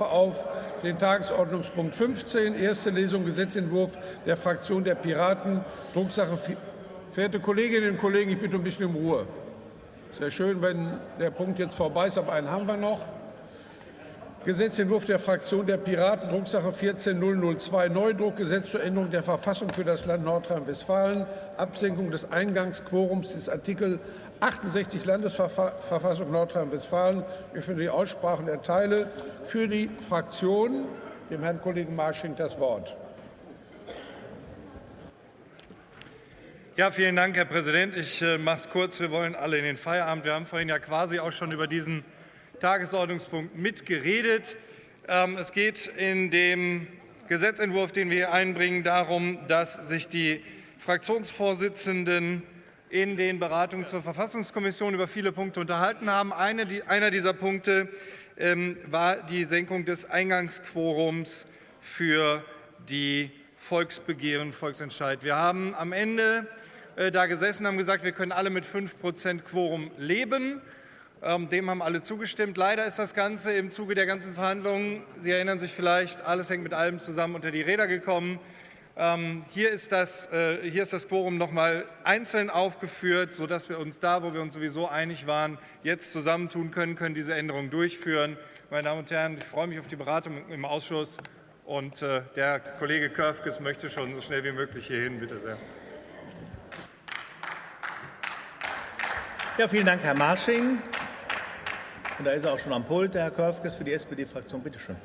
rufe auf den Tagesordnungspunkt 15, erste Lesung Gesetzentwurf der Fraktion der Piraten, Drucksache. Verehrte Kolleginnen und Kollegen, ich bitte um ein bisschen Ruhe. Sehr schön, wenn der Punkt jetzt vorbei ist, aber einen haben wir noch. Gesetzentwurf der Fraktion der Piraten, Drucksache 14002, Neudruck, Gesetz zur Änderung der Verfassung für das Land Nordrhein-Westfalen, Absenkung des Eingangsquorums des Artikel 68 Landesverfassung Nordrhein-Westfalen. Ich finde die Aussprachen erteile für die Fraktion dem Herrn Kollegen Marsching das Wort. Ja, vielen Dank, Herr Präsident. Ich äh, mache es kurz. Wir wollen alle in den Feierabend. Wir haben vorhin ja quasi auch schon über diesen Tagesordnungspunkt mitgeredet. Ähm, es geht in dem Gesetzentwurf, den wir hier einbringen, darum, dass sich die Fraktionsvorsitzenden in den Beratungen zur Verfassungskommission über viele Punkte unterhalten haben. Einer dieser Punkte ähm, war die Senkung des Eingangsquorums für die Volksbegehren, Volksentscheid. Wir haben am Ende äh, da gesessen, haben gesagt, wir können alle mit 5 Prozent Quorum leben. Ähm, dem haben alle zugestimmt. Leider ist das Ganze im Zuge der ganzen Verhandlungen, Sie erinnern sich vielleicht, alles hängt mit allem zusammen unter die Räder gekommen. Ähm, hier ist das, äh, hier ist das Quorum noch mal einzeln aufgeführt, sodass wir uns da, wo wir uns sowieso einig waren, jetzt zusammentun können, können diese Änderungen durchführen. Meine Damen und Herren, ich freue mich auf die Beratung im Ausschuss. Und äh, der Kollege Körfges möchte schon so schnell wie möglich hierhin. Bitte sehr. Ja, vielen Dank, Herr Marsching. Und da ist er auch schon am Pult, der Herr Körfges für die SPD-Fraktion. Bitte schön.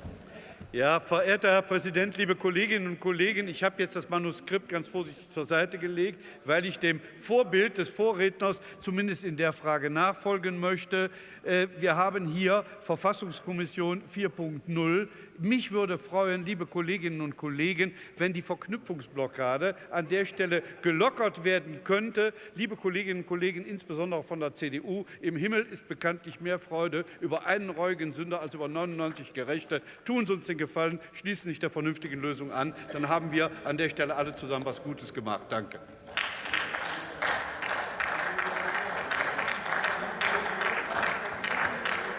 Ja, verehrter Herr Präsident, liebe Kolleginnen und Kollegen, ich habe jetzt das Manuskript ganz vorsichtig zur Seite gelegt, weil ich dem Vorbild des Vorredners zumindest in der Frage nachfolgen möchte. Äh, wir haben hier Verfassungskommission 4.0. Mich würde freuen, liebe Kolleginnen und Kollegen, wenn die Verknüpfungsblockade an der Stelle gelockert werden könnte. Liebe Kolleginnen und Kollegen, insbesondere von der CDU, im Himmel ist bekanntlich mehr Freude über einen reuigen Sünder als über 99 Gerechte. Tun Sie uns den Gefallen, schließen Sie sich der vernünftigen Lösung an. Dann haben wir an der Stelle alle zusammen etwas Gutes gemacht. Danke.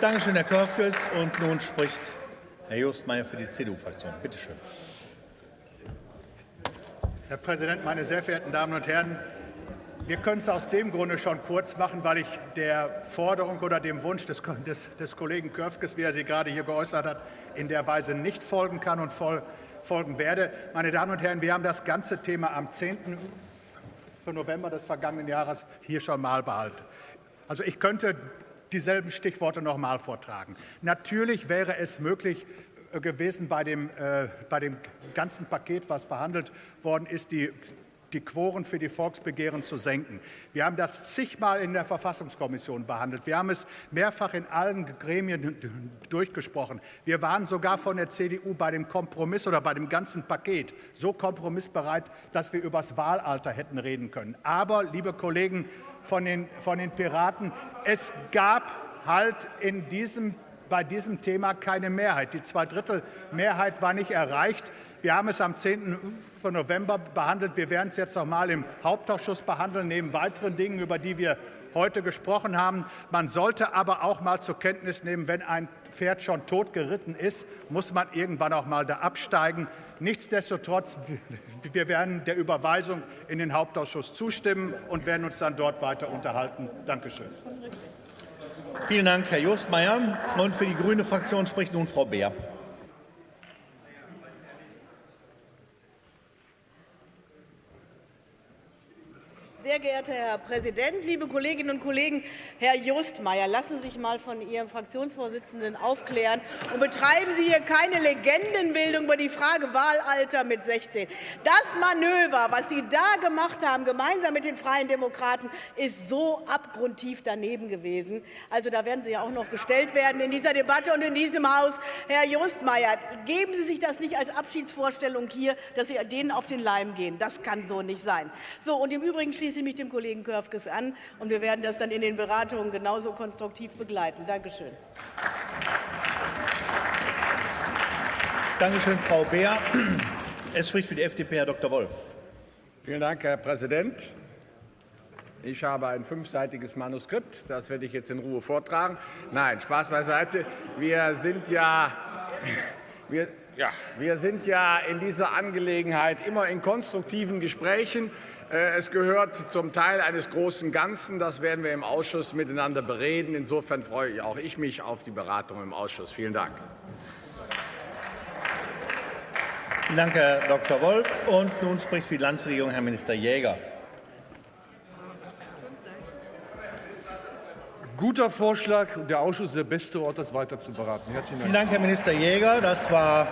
Danke schön, Herr Körfges. Und nun spricht Herr Jost Meyer für die CDU-Fraktion. Bitte schön. Herr Präsident, meine sehr verehrten Damen und Herren! Wir können es aus dem Grunde schon kurz machen, weil ich der Forderung oder dem Wunsch des, des, des Kollegen Körfges, wie er sie gerade hier geäußert hat, in der Weise nicht folgen kann und voll, folgen werde. Meine Damen und Herren, wir haben das ganze Thema am 10. November des vergangenen Jahres hier schon mal behalten. Also ich könnte dieselben Stichworte noch mal vortragen. Natürlich wäre es möglich äh, gewesen, bei dem, äh, bei dem ganzen Paket, was verhandelt worden ist, die die Quoren für die Volksbegehren zu senken. Wir haben das zigmal in der Verfassungskommission behandelt. Wir haben es mehrfach in allen Gremien durchgesprochen. Wir waren sogar von der CDU bei dem Kompromiss oder bei dem ganzen Paket so kompromissbereit, dass wir über das Wahlalter hätten reden können. Aber, liebe Kollegen von den, von den Piraten, es gab halt in diesem bei diesem Thema keine Mehrheit. Die Zweidrittelmehrheit war nicht erreicht. Wir haben es am 10. November behandelt. Wir werden es jetzt noch mal im Hauptausschuss behandeln, neben weiteren Dingen, über die wir heute gesprochen haben. Man sollte aber auch mal zur Kenntnis nehmen, wenn ein Pferd schon tot geritten ist, muss man irgendwann auch mal da absteigen. Nichtsdestotrotz, wir werden der Überweisung in den Hauptausschuss zustimmen und werden uns dann dort weiter unterhalten. Dankeschön. Vielen Dank, Herr Jostmeier. Und für die Grüne Fraktion spricht nun Frau Beer. Sehr geehrter Herr Präsident, liebe Kolleginnen und Kollegen! Herr Jostmeier, lassen Sie sich mal von Ihrem Fraktionsvorsitzenden aufklären und betreiben Sie hier keine Legendenbildung über die Frage Wahlalter mit 16. Das Manöver, was Sie da gemacht haben, gemeinsam mit den Freien Demokraten, ist so abgrundtief daneben gewesen. Also, da werden Sie ja auch noch gestellt werden in dieser Debatte und in diesem Haus. Herr Jostmeier, geben Sie sich das nicht als Abschiedsvorstellung hier, dass Sie denen auf den Leim gehen. Das kann so nicht sein. So, und Im Übrigen schließe schließe mich dem Kollegen Körfges an, und wir werden das dann in den Beratungen genauso konstruktiv begleiten. Danke schön. Danke schön, Frau Beer. Es spricht für die FDP Herr Dr. Wolf. Vielen Dank, Herr Präsident. Ich habe ein fünfseitiges Manuskript. Das werde ich jetzt in Ruhe vortragen. Nein, Spaß beiseite. Wir sind ja wir, ja, wir sind ja in dieser Angelegenheit immer in konstruktiven Gesprächen. Äh, es gehört zum Teil eines großen Ganzen. Das werden wir im Ausschuss miteinander bereden. Insofern freue auch ich mich auf die Beratung im Ausschuss. Vielen Dank. Vielen Dank, Herr Dr. Wolf. Und nun spricht für die Landesregierung Herr Minister Jäger. Guter Vorschlag. Der Ausschuss ist der beste Ort, das weiter zu beraten. Herzlichen Dank. Vielen Dank, Herr Minister Jäger. Das war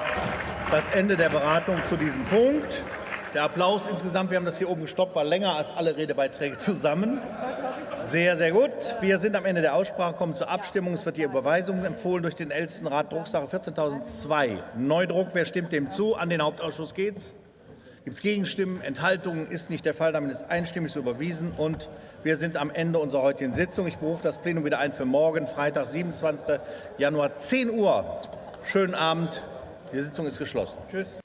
das Ende der Beratung zu diesem Punkt. Der Applaus insgesamt, wir haben das hier oben gestoppt, war länger als alle Redebeiträge zusammen. Sehr, sehr gut. Wir sind am Ende der Aussprache, kommen zur Abstimmung. Es wird die Überweisung empfohlen durch den Ältestenrat, Drucksache 14.002. Neudruck, wer stimmt dem zu? An den Hauptausschuss geht's. Gibt es Gegenstimmen? Enthaltungen? Ist nicht der Fall. Damit ist einstimmig so überwiesen. Und wir sind am Ende unserer heutigen Sitzung. Ich berufe das Plenum wieder ein für morgen, Freitag, 27. Januar, 10 Uhr. Schönen Abend. Die Sitzung ist geschlossen. Tschüss.